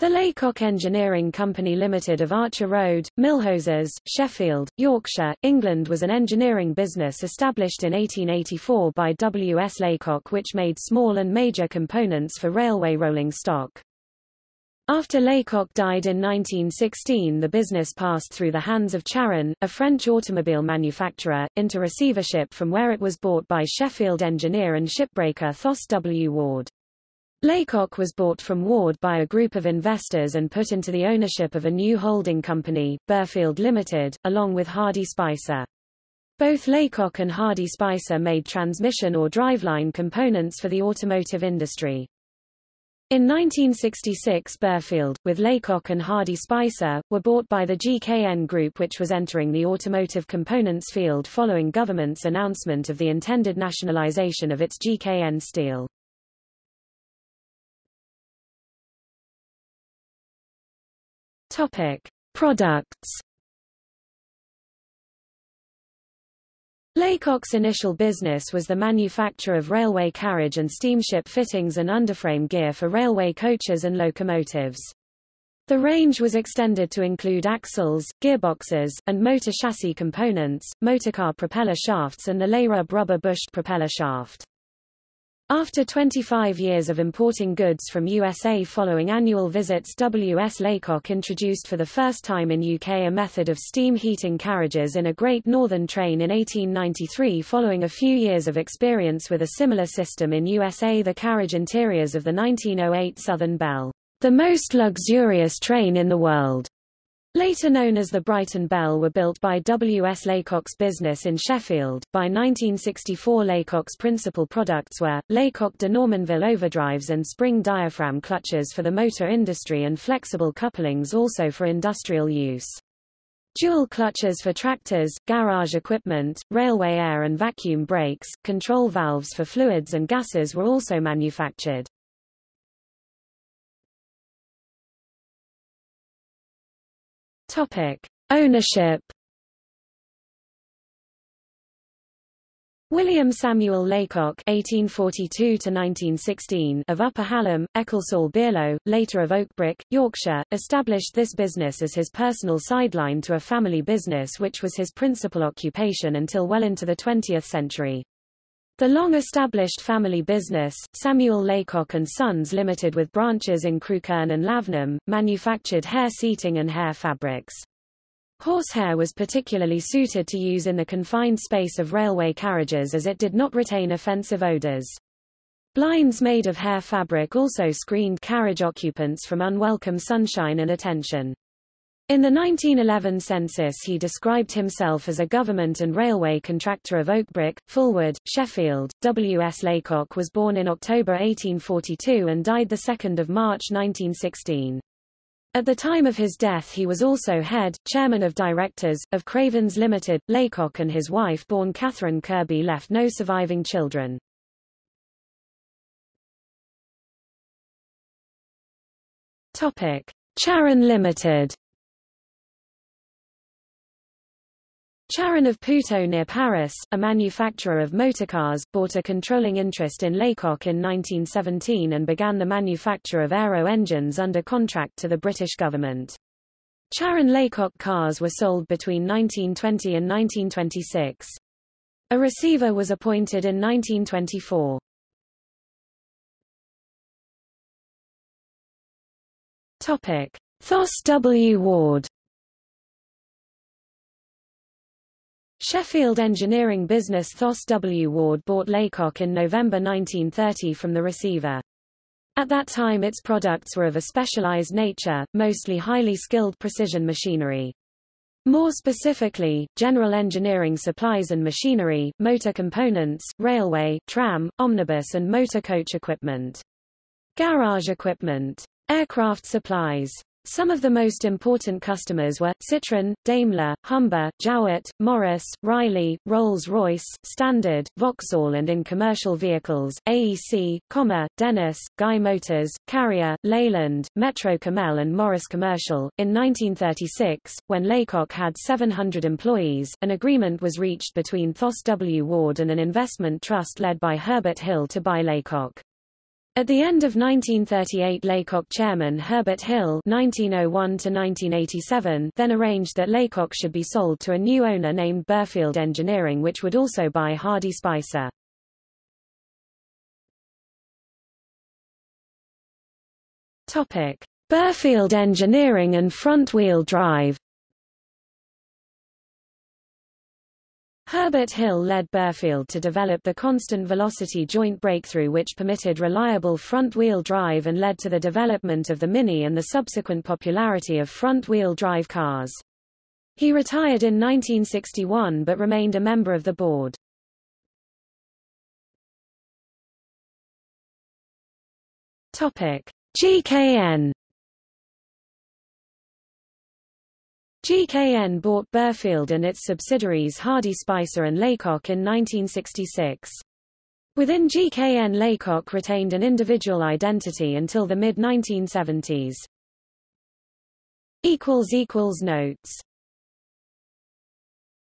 The Laycock Engineering Company Limited of Archer Road, Millhouses, Sheffield, Yorkshire, England was an engineering business established in 1884 by W. S. Laycock which made small and major components for railway rolling stock. After Laycock died in 1916 the business passed through the hands of Charron, a French automobile manufacturer, into receivership from where it was bought by Sheffield engineer and shipbreaker Thos W. Ward. Laycock was bought from Ward by a group of investors and put into the ownership of a new holding company, Birfield Limited, along with Hardy Spicer. Both Laycock and Hardy Spicer made transmission or driveline components for the automotive industry. In 1966 Birfield, with Laycock and Hardy Spicer, were bought by the GKN Group which was entering the automotive components field following government's announcement of the intended nationalization of its GKN Steel. Topic: Products. Laycock's initial business was the manufacture of railway carriage and steamship fittings and underframe gear for railway coaches and locomotives. The range was extended to include axles, gearboxes, and motor chassis components, motorcar propeller shafts and the Layrub rubber bushed propeller shaft. After 25 years of importing goods from USA following annual visits W.S. Laycock introduced for the first time in UK a method of steam heating carriages in a Great Northern train in 1893 following a few years of experience with a similar system in USA the carriage interiors of the 1908 Southern Belle, the most luxurious train in the world, Later known as the Brighton Belle were built by W. S. Laycock's business in Sheffield. By 1964 Laycock's principal products were, Laycock de Normanville overdrives and spring diaphragm clutches for the motor industry and flexible couplings also for industrial use. Dual clutches for tractors, garage equipment, railway air and vacuum brakes, control valves for fluids and gases were also manufactured. Topic: Ownership. William Samuel Laycock (1842–1916) of Upper Hallam, Ecclesall Bierlow, later of Oakbrook, Yorkshire, established this business as his personal sideline to a family business which was his principal occupation until well into the 20th century. The long-established family business, Samuel Laycock and Sons Limited with branches in Crewkerne and Lavenham, manufactured hair seating and hair fabrics. Horsehair was particularly suited to use in the confined space of railway carriages as it did not retain offensive odors. Blinds made of hair fabric also screened carriage occupants from unwelcome sunshine and attention. In the 1911 census he described himself as a government and railway contractor of Oakbrook, Fulwood, Sheffield. W. S. Laycock was born in October 1842 and died 2 March 1916. At the time of his death he was also head, chairman of directors, of Cravens Limited. Laycock and his wife born Catherine Kirby left no surviving children. Topic. Charron Limited Charron of Puteaux near Paris, a manufacturer of motorcars, bought a controlling interest in Laycock in 1917 and began the manufacture of aero engines under contract to the British government. Charron Laycock cars were sold between 1920 and 1926. A receiver was appointed in 1924. Topic: Thos W. Ward Sheffield engineering business Thos W. Ward bought Laycock in November 1930 from the receiver. At that time its products were of a specialized nature, mostly highly skilled precision machinery. More specifically, general engineering supplies and machinery, motor components, railway, tram, omnibus and motor coach equipment. Garage equipment. Aircraft supplies. Some of the most important customers were, Citroën, Daimler, Humber, Jowett, Morris, Riley, Rolls-Royce, Standard, Vauxhall and in commercial vehicles, AEC, Commer, Dennis, Guy Motors, Karrier, Leyland, Metro Cammell and Morris Commercial. In 1936, when Laycock had 700 employees, an agreement was reached between Thos W. Ward and an investment trust led by Herbert Hill to buy Laycock. At the end of 1938 Laycock chairman Herbert Hill (1901–1987) then arranged that Laycock should be sold to a new owner named Birfield Engineering which would also buy Hardy Spicer. Birfield Engineering and front-wheel drive Herbert Hill led Birfield to develop the constant velocity joint breakthrough which permitted reliable front-wheel drive and led to the development of the Mini and the subsequent popularity of front-wheel drive cars. He retired in 1961 but remained a member of the board. Topic: GKN GKN bought Birfield and its subsidiaries Hardy Spicer and Laycock in 1966. Within GKN Laycock retained an individual identity until the mid-1970s. Notes